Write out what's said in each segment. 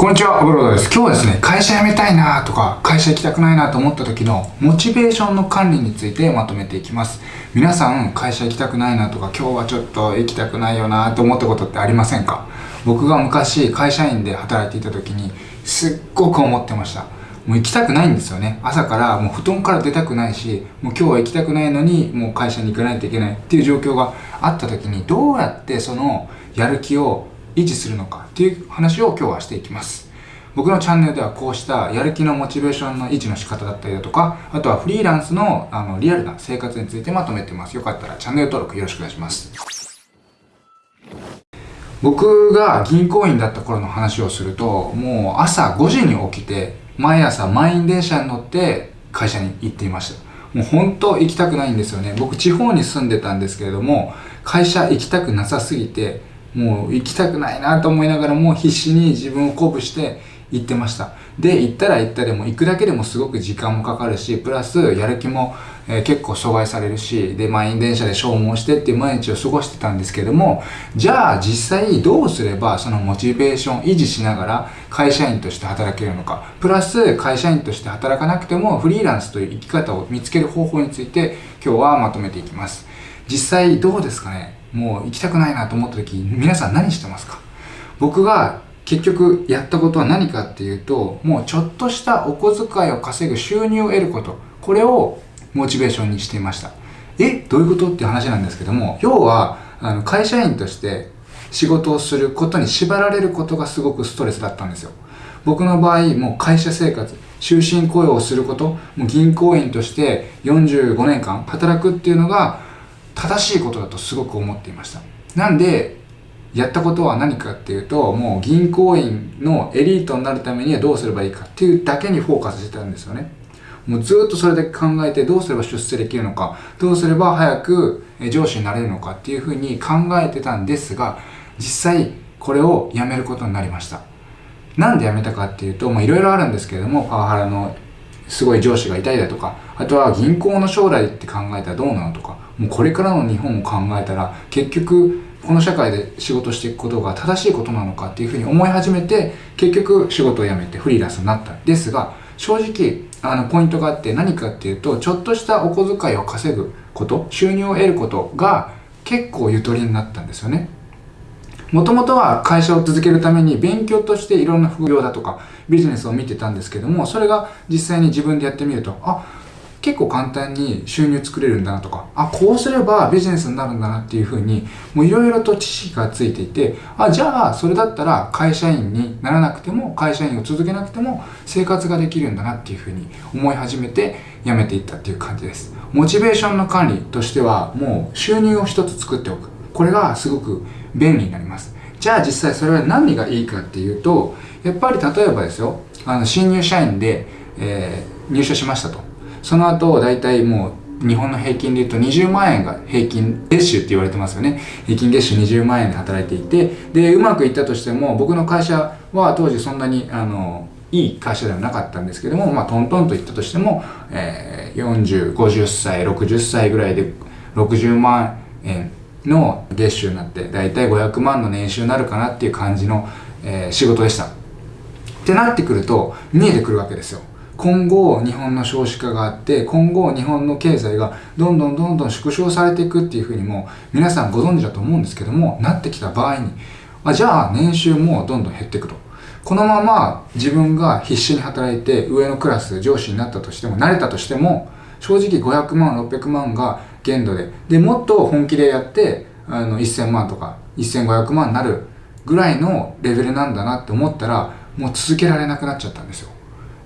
こんにちは、アブロードです。今日はですね、会社辞めたいなとか、会社行きたくないなと思った時のモチベーションの管理についてまとめていきます。皆さん、会社行きたくないなとか、今日はちょっと行きたくないよなと思ったことってありませんか？僕が昔、会社員で働いていた時に、すっごく思ってました。もう行きたくないんですよね。朝からもう布団から出たくないし、もう今日は行きたくないのに、もう会社に行かないといけないっていう状況があった時に、どうやってそのやる気を維持するのかっていう話を今日はしていきます。僕のチャンネルではこうしたやる気のモチベーションの維持の仕方だったりだとか、あとはフリーランスのあのリアルな生活についてまとめてます。よかったらチャンネル登録よろしくお願いします。僕が銀行員だった頃の話をすると、もう朝5時に起きて、毎朝満員電車に乗って会社に行っていました。もう本当行きたくないんですよね。僕地方に住んでたんですけれども、会社行きたくなさすぎて、もう行きたくないなと思いながらも必死に自分を鼓舞して行ってました。で行ったら行ったでも行くだけでもすごく時間もかかるしプラスやる気も、えー、結構阻害されるしで満員電車で消耗してっていう毎日を過ごしてたんですけどもじゃあ実際どうすればそのモチベーション維持しながら会社員として働けるのかプラス会社員として働かなくてもフリーランスという生き方を見つける方法について今日はまとめていきます。実際どうですかね？もう行きたくないなと思った時皆さん何してますか？僕が結局やったことは何かっていうともうちょっとしたお小遣いを稼ぐ収入を得ること。これをモチベーションにしていました。え？どういうことっていう話なんですけども要はあの会社員として仕事をすることに縛られることがすごくストレスだったんですよ。僕の場合もう会社生活終身雇用をすることもう銀行員として45年間働くっていうのが正しいことだとすごく思っていました。なんでやったことは何かっていうともう銀行員のエリートになるためにはどうすればいいかっていうだけにフォーカスしてたんですよね。もうずっとそれだけ考えてどうすれば出世できるのかどうすれば早く上司になれるのかっていうふうに考えてたんですが実際これをやめることになりました。なんでやめたかっていうといろいろあるんですけれどもパワハラのすごい上司がいたりだとかあとは銀行の将来って考えたらどうなのとかもうこれからの日本を考えたら結局この社会で仕事していくことが正しいことなのかっていうふうに思い始めて結局仕事を辞めてフリーランスになった。んですが正直あのポイントがあって何かっていうとちょっとしたお小遣いを稼ぐこと収入を得ることが結構ゆとりになったんですよね。もともとは会社を続けるために勉強としていろんな副業だとかビジネスを見てたんですけどもそれが実際に自分でやってみるとあ結構簡単に収入作れるんだなとか、あ、こうすればビジネスになるんだなっていうふうに、もういろいろと知識がついていて、あ、じゃあそれだったら会社員にならなくても、会社員を続けなくても生活ができるんだなっていうふうに思い始めて辞めていったっていう感じです。モチベーションの管理としては、もう収入を一つ作っておく。これがすごく便利になります。じゃあ実際それは何がいいかっていうと、やっぱり例えばですよ、あの新入社員で、えー、入社しましたと。その後大体もう日本の平均で言うと20万円が平均月収って言われてますよね。平均月収20万円で働いていてでうまくいったとしても僕の会社は当時そんなにあのいい会社ではなかったんですけども、まあ、トントンといったとしても、えー、4050歳60歳ぐらいで60万円の月収になって大体500万の年収になるかなっていう感じの、えー、仕事でした。ってなってくると見えてくるわけですよ。今後日本の少子化があって今後日本の経済がどんどんどんどん縮小されていくっていうふうにも皆さんご存知だと思うんですけどもなってきた場合にあじゃあ年収もどんどん減っていくと。このまま自分が必死に働いて上のクラス上司になったとしても慣れたとしても正直500万600万が限度ででもっと本気でやってあの1000万とか1500万になるぐらいのレベルなんだなって思ったらもう続けられなくなっちゃったんですよ。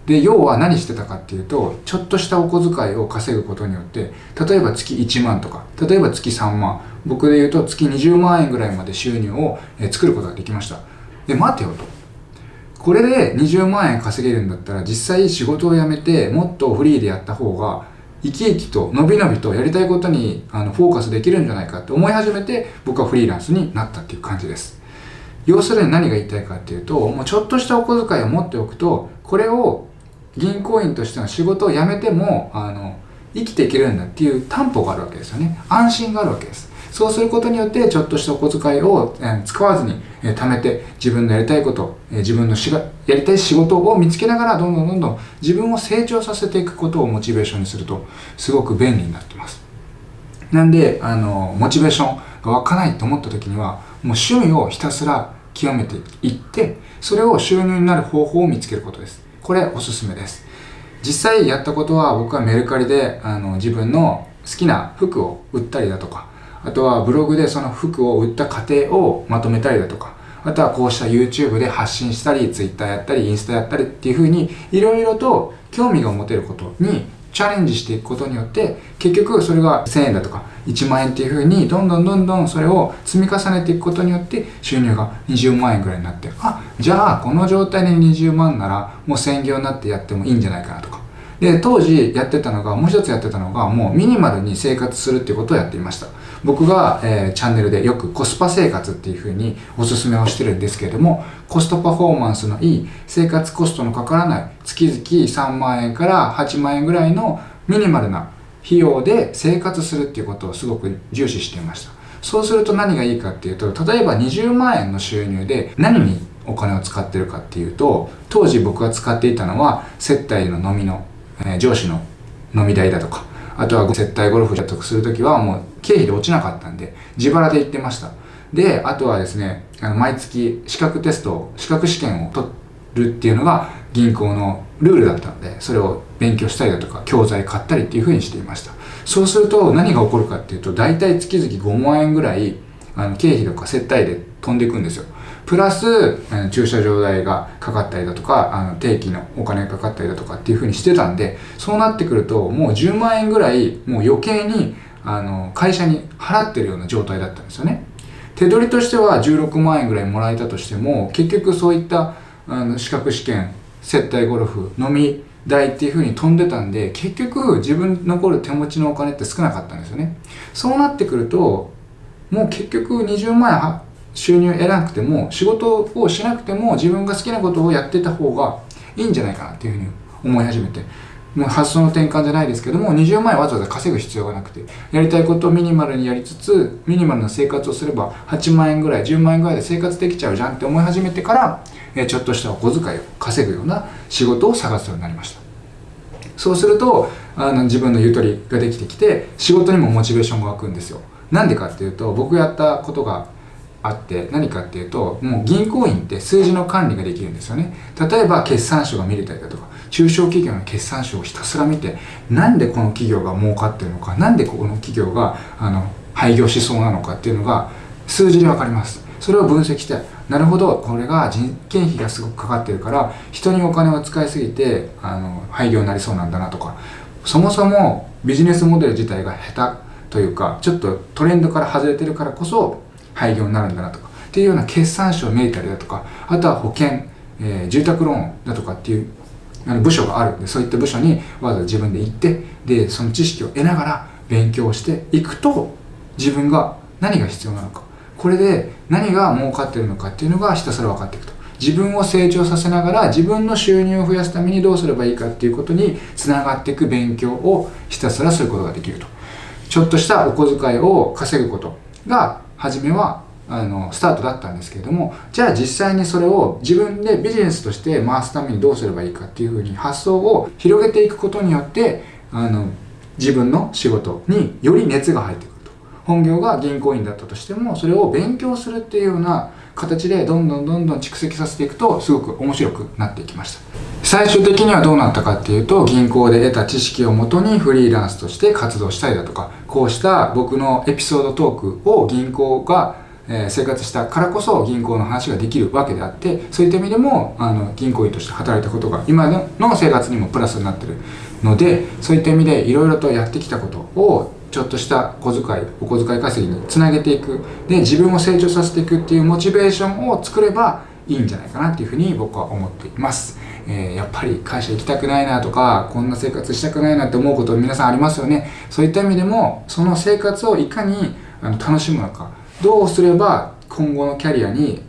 で要は何してたかっていうとちょっとしたお小遣いを稼ぐことによって例えば月1万とか例えば月3万僕で言うと月20万円ぐらいまで収入を作ることができました。で待てよと。これで20万円稼げるんだったら実際仕事を辞めてもっとフリーでやった方が生き生きと伸び伸びとやりたいことにあのフォーカスできるんじゃないかって思い始めて僕はフリーランスになったっていう感じです。要するに何が言いたいかっていうともうちょっとしたお小遣いを持っておくとこれを銀行員としての仕事を辞めてもあの生きていけるんだっていう担保があるわけですよね。安心があるわけです。そうすることによってちょっとしたお小遣いを、使わずに、貯めて自分のやりたいこと、自分のしがやりたい仕事を見つけながらどんどんどんどん自分を成長させていくことをモチベーションにするとすごく便利になってます。なんであのモチベーションが湧かないと思った時にはもう趣味をひたすら極めていってそれを収入になる方法を見つけることです。これおすすめです。実際やったことは僕はメルカリであの自分の好きな服を売ったりだとかあとはブログでその服を売った過程をまとめたりだとかあとはこうした YouTube で発信したり Twitter やったりインスタやったりっていう風にいろいろと興味が持てることにチャレンジしていくことによって結局それが1000円だとか1万円っていうふうにどんどんどんどんそれを積み重ねていくことによって収入が20万円ぐらいになってあじゃあこの状態で20万ならもう専業になってやってもいいんじゃないかなとか。で当時やってたのがもう一つやってたのがもうミニマルに生活するっていうことをやっていました。僕が、えー、チャンネルでよくコスパ生活っていうふうにおすすめをしてるんですけれどもコストパフォーマンスのいい生活コストのかからない月々3万円から8万円ぐらいのミニマルな費用で生活するっていうことをすごく重視していました。そうすると何がいいかっていうと例えば20万円の収入で何にお金を使ってるかっていうと当時僕が使っていたのは接待の飲みのえー、上司の飲み代だとか、あとは接待ゴルフ得するときはもう経費で落ちなかったんで、自腹で行ってました。で、あとはですね、あの毎月資格テスト、資格試験を取るっていうのが銀行のルールだったので、それを勉強したりだとか、教材買ったりっていうふうにしていました。そうすると何が起こるかっていうと、大体月々5万円ぐらい、あの経費とか接待で飛んでいくんですよ。プラス、駐車場代がかかったりだとか、あの定期のお金がかかったりだとかっていうふうにしてたんで、そうなってくると、もう10万円ぐらい、もう余計に、あの、会社に払ってるような状態だったんですよね。手取りとしては16万円ぐらいもらえたとしても、結局そういったあの資格試験、接待ゴルフ、飲み代っていうふうに飛んでたんで、結局自分残る手持ちのお金って少なかったんですよね。そうなってくると、もう結局20万円収入得なくても仕事をしなくても自分が好きなことをやってた方がいいんじゃないかなっていうふうに思い始めてもう発想の転換じゃないですけども20万円わざわざ稼ぐ必要がなくてやりたいことをミニマルにやりつつミニマルな生活をすれば8万円ぐらい10万円ぐらいで生活できちゃうじゃんって思い始めてからえちょっとしたお小遣いを稼ぐような仕事を探すようになりました。そうするとあの自分のゆとりができてきて仕事にもモチベーションが湧くんですよ。なんでかっていうと僕やったことがあって何かっていうともう銀行員って数字の管理ができるんですよね。例えば決算書が見れたりだとか中小企業の決算書をひたすら見てなんでこの企業が儲かってるのか何でここの企業があの廃業しそうなのかっていうのが数字で分かります。それを分析してなるほどこれが人件費がすごくかかってるから人にお金を使いすぎてあの廃業になりそうなんだなとかそもそもビジネスモデル自体が下手というかちょっとトレンドから外れてるからこそ廃業になるんだなとかっていうような決算書を見えたりだとかあとは保険、えー、住宅ローンだとかっていうあの部署があるんでそういった部署にわざわざ自分で行ってでその知識を得ながら勉強していくと自分が何が必要なのか。これで何が儲かってるのかっていうのがひたすら分かっていくと。自分を成長させながら自分の収入を増やすためにどうすればいいかっていうことにつながっていく勉強をひたすらすることができると。ちょっとしたお小遣いを稼ぐことが初めはあのスタートだったんですけれどもじゃあ実際にそれを自分でビジネスとして回すためにどうすればいいかっていうふうに発想を広げていくことによってあの自分の仕事により熱が入ってくると。本業が銀行員だったとしてもそれを勉強するっていうような形でどんどんどんどん蓄積させていくとすごく面白くなっていきました。最終的にはどうなったかっていうと銀行で得た知識をもとにフリーランスとして活動したりだとかこうした僕のエピソードトークを銀行が生活したからこそ銀行の話ができるわけであってそういった意味でもあの銀行員として働いたことが今の生活にもプラスになってるのでそういった意味でいろいろとやってきたことをちょっとした小遣いお小遣い稼ぎにつなげていく。で自分を成長させていくっていうモチベーションを作ればいいんじゃないかなっていうふうに僕は思っています、えー、やっぱり会社行きたくないなとかこんな生活したくないなって思うこと皆さんありますよね。そういった意味でもその生活をいかにあの楽しむのか。どうすれば今後のキャリアに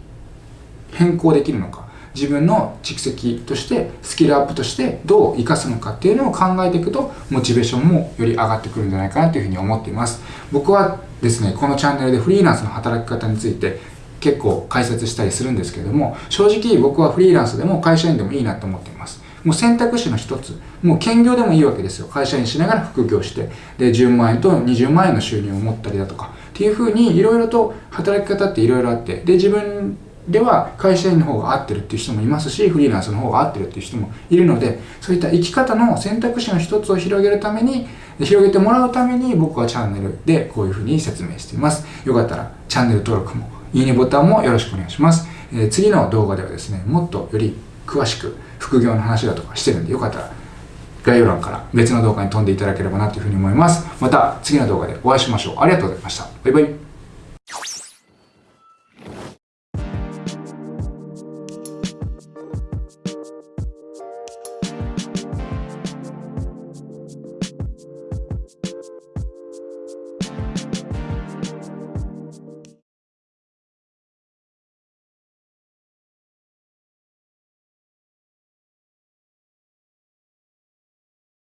変更できるのか。自分の蓄積としてスキルアップとしてどう生かすのか。っていうのを考えていくとモチベーションもより上がってくるんじゃないかなというふうに思っています。僕はですねこのチャンネルでフリーランスの働き方について結構解説したりするんですけれども正直僕はフリーランスでも会社員でもいいなと思っています。もう選択肢の一つ。もう兼業でもいいわけですよ。会社員しながら副業してで10万円と20万円の収入を持ったりだとかっていうふうにいろいろと働き方っていろいろあってで自分では会社員の方が合ってるっていう人もいますしフリーランスの方が合ってるっていう人もいるのでそういった生き方の選択肢の一つを広げるために広げてもらうために僕はチャンネルでこういうふうに説明しています。よかったらチャンネル登録もいいねボタンもよろしくお願いします、え、次の動画ではですねもっとより詳しく副業の話だとかしてるんでよかったら概要欄から別の動画に飛んでいただければなというふうに思います。また次の動画でお会いしましょう。ありがとうございました。バイバイ。